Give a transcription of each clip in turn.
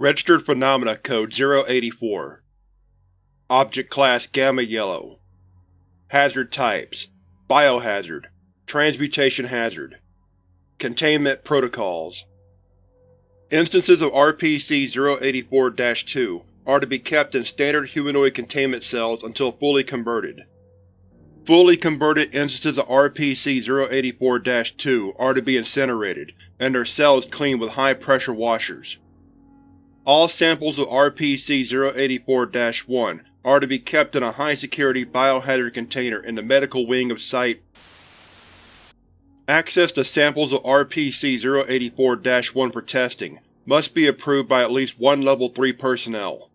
Registered Phenomena Code 084 Object Class Gamma Yellow. Hazard Types. Biohazard. Transmutation Hazard. Containment Protocols. Instances of RPC-084-2 are to be kept in standard humanoid containment cells until fully converted. Fully converted instances of RPC-084-2 are to be incinerated, and their cells cleaned with high-pressure washers. All samples of RPC-084-1 are to be kept in a high-security biohazard container in the medical wing of Site Access to samples of RPC-084-1 for testing must be approved by at least one Level 3 personnel.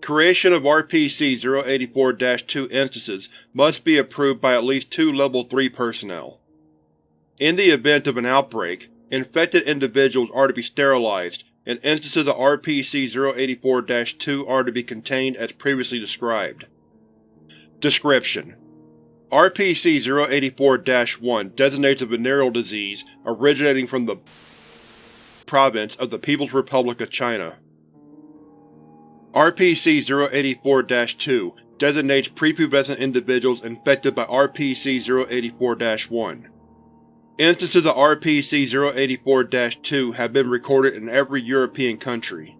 Creation of RPC-084-2 instances must be approved by at least two Level 3 personnel. In the event of an outbreak, infected individuals are to be sterilized, and instances of RPC-084-2 are to be contained as previously described. Description: RPC-084-1 designates a venereal disease originating from the province of the People's Republic of China. RPC-084-2 designates prepubescent individuals infected by RPC-084-1. Instances of RPC-084-2 have been recorded in every European country.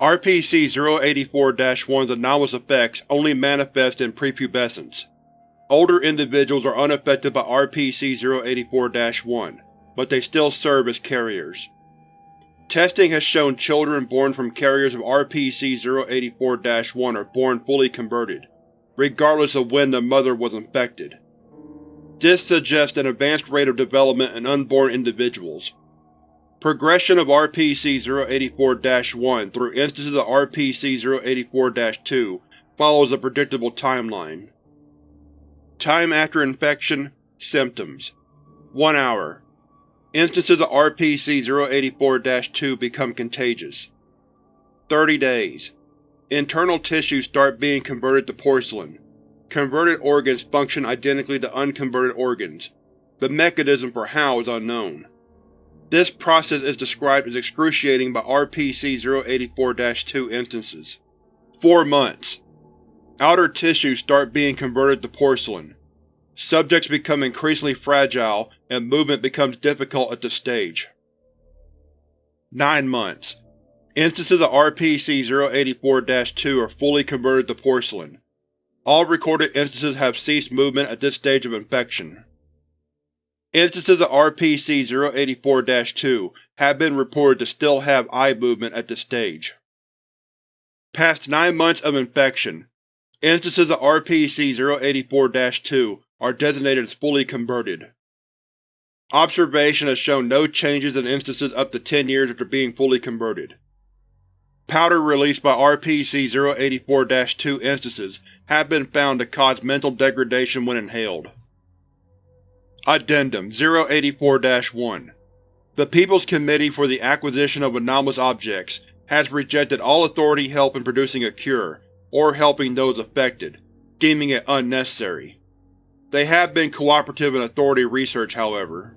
RPC-084-1's anomalous effects only manifest in prepubescence. Older individuals are unaffected by RPC-084-1, but they still serve as carriers. Testing has shown children born from carriers of RPC-084-1 are born fully converted, regardless of when the mother was infected. This suggests an advanced rate of development in unborn individuals. Progression of RPC-084-1 through instances of RPC-084-2 follows a predictable timeline. Time after infection Symptoms 1 hour Instances of RPC-084-2 become contagious. 30 days. Internal tissues start being converted to porcelain. Converted organs function identically to unconverted organs. The mechanism for how is unknown. This process is described as excruciating by RPC-084-2 instances. 4 months. Outer tissues start being converted to porcelain. Subjects become increasingly fragile, and movement becomes difficult at this stage. 9 months. Instances of RPC-084-2 are fully converted to porcelain. All recorded instances have ceased movement at this stage of infection. Instances of RPC-084-2 have been reported to still have eye movement at this stage. Past 9 months of infection, instances of RPC-084-2 are designated as fully converted. Observation has shown no changes in instances up to 10 years after being fully converted. Powder released by RPC-084-2 instances have been found to cause mental degradation when inhaled. Addendum 084-1 The People's Committee for the Acquisition of Anomalous Objects has rejected all authority help in producing a cure, or helping those affected, deeming it unnecessary. They have been cooperative in Authority research, however.